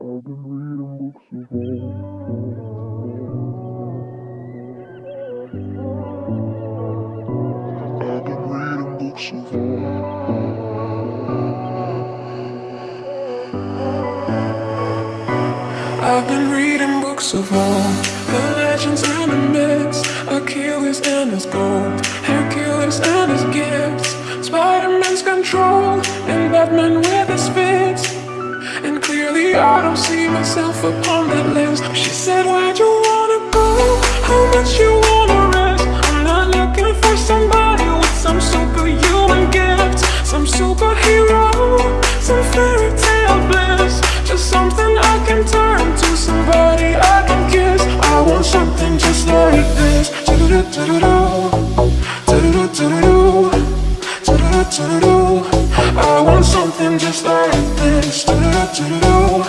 I've been reading books of old. I've been reading books of old. I've been reading books of old. The legends and the myths, Achilles and his gold, Hercules and his gifts, Spider-Man's control, and Batman with his fists. I don't see myself upon that list She said, where'd you wanna go? How much you wanna rest? I'm not looking for somebody with some superhuman gifts Some superhero, some fairy tale bliss Just something I can turn to, somebody I can kiss I want something just like this Do-do-do-do-do Do-do-do-do-do Do-do-do-do-do I want something just like this I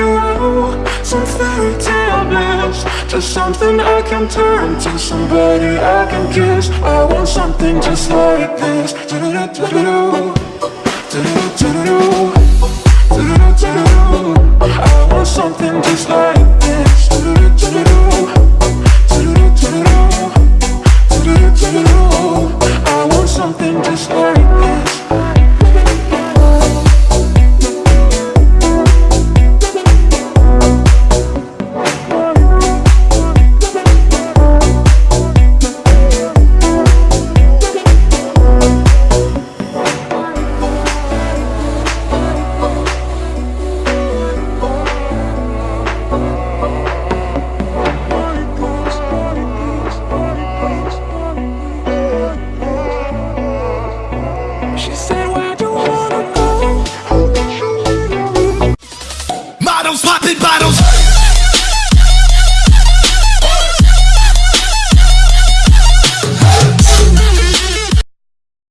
Just something I can turn to, somebody I can kiss. I want something just like this. Do-do-do-do-do. Do-do-do-do-do.